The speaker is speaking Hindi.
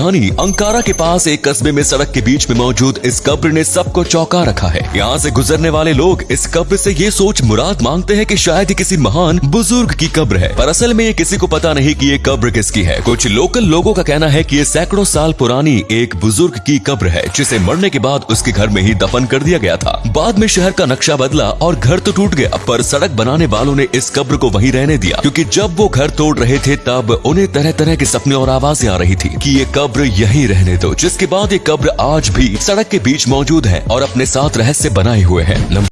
राजधानी अंकारा के पास एक कस्बे में सड़क के बीच में मौजूद इस कब्र ने सबको चौंका रखा है। यहाँ से गुजरने वाले लोग इस कब्र से ये सोच मुराद मांगते हैं कि शायद ये किसी महान बुज़ुर्ग की कब्र है। पर असल में ये किसी को पता नहीं कि ये कब्र किसकी है। कुछ लोकल लोगों का कहना है कि ये सैकड़ों साल पुरानी एक बुज़ुर्ग की कब्र है, जिसे मरने के बाद उसके घर में ही दफन कर दिया गया था। बाद में शहर का नक्शा बदला और घर तो टूट गया, पर सड़क बनाने वालों ने इस कब्र को वहीं रहने दिया। क्योंकि जब वो घर तोड़ रहे थे, तब उन्हें तरह तरह के सपने और आवाज़ें आ रही थी कि ये कब्र यहीं रहने दो, जिसके बाद ये कब्र आज भी सड़क के बीच मौजूद है और अपने साथ रहस्य बनाए हुए है।